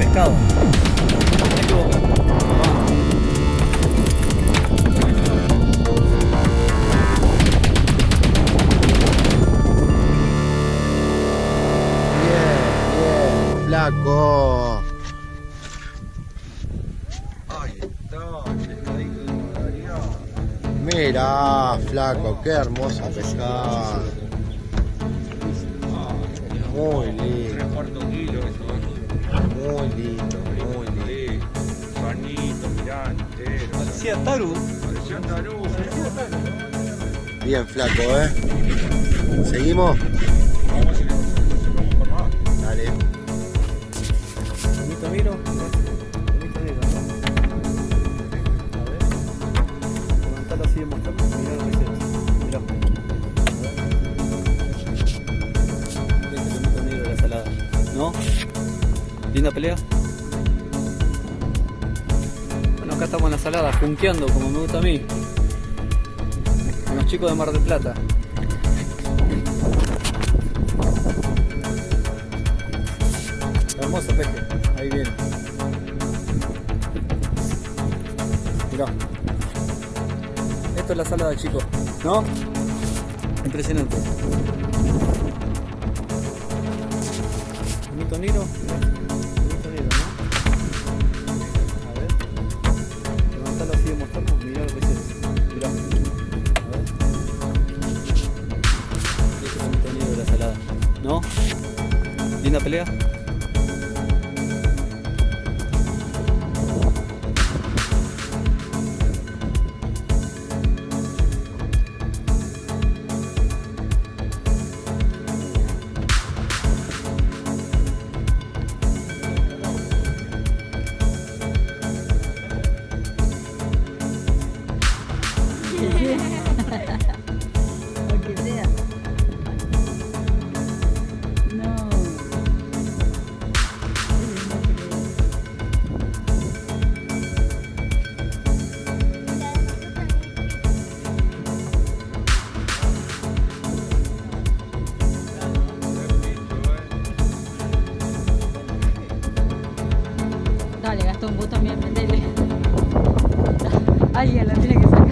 pescado. Me equivoco. Bien, bien, flaco. Mira, flaco, qué hermosa pescada. Muy lindo, eso, muy lindo, muy lindo. Panito, mirá, entero. Parecía Taru. Parecía tarú. Bien, flaco, ¿eh? ¿Seguimos? Vamos a ver si le vamos por más. Dale. Tomito miro. Levantalo así de mostrarlo. Mirá lo que es. Mirá. Linda pelea. Bueno, acá estamos en la salada, junqueando como me gusta a mí. Con los chicos de Mar del Plata. Hermoso peje, ahí viene. Mirá. Esto es la salada, chicos. ¿No? Impresionante. Bonito negro. Linda pelea. Dale, Gastón, vos también, vendele. Alguien la tiene que sacar.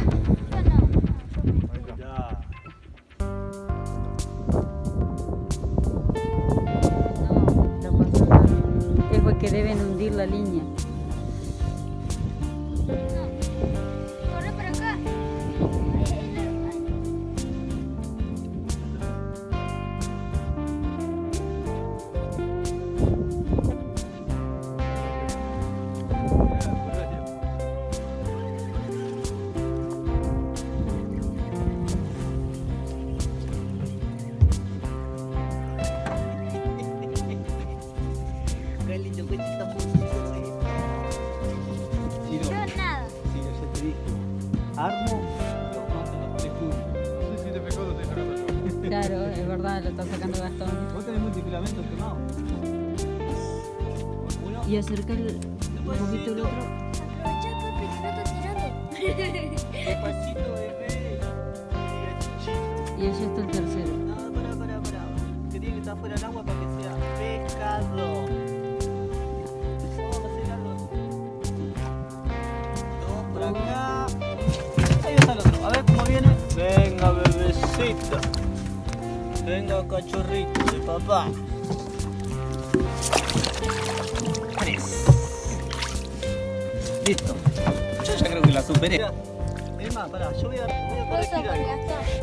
No, no nada. Es porque deben hundir la línea. A los tres juntos. No sé si te pegó o te sacando yo. Claro, es verdad, lo está sacando Gastón. Vos tenés multifilamento quemado. Y acercar un poquito el otro. Aprovecha, papi, que no está tirando. despacito, bebé. Y allá está el tercero. No, pará, pará, pará. Que tiene que estar fuera del agua para que sea pescado. Bebecita. Venga, cachorrito de papá. Tres. Listo. Yo ya creo que la superé. Es más, pará, yo voy a, voy a corregir algo.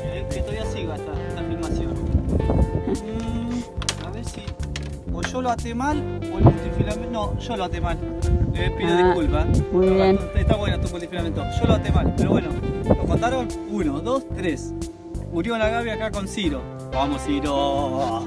Eh, que todavía siga esta, esta filmación. Mm, a ver si. O yo lo até mal o el multifilamento. No, yo lo até mal. Le pido Ah, disculpas. muy bien. Está, está bueno tu multifilamento. Yo lo até mal, pero bueno. ¿Lo contaron? Uno, dos, tres. Murió la Gaby acá con Ciro. Vamos, Ciro.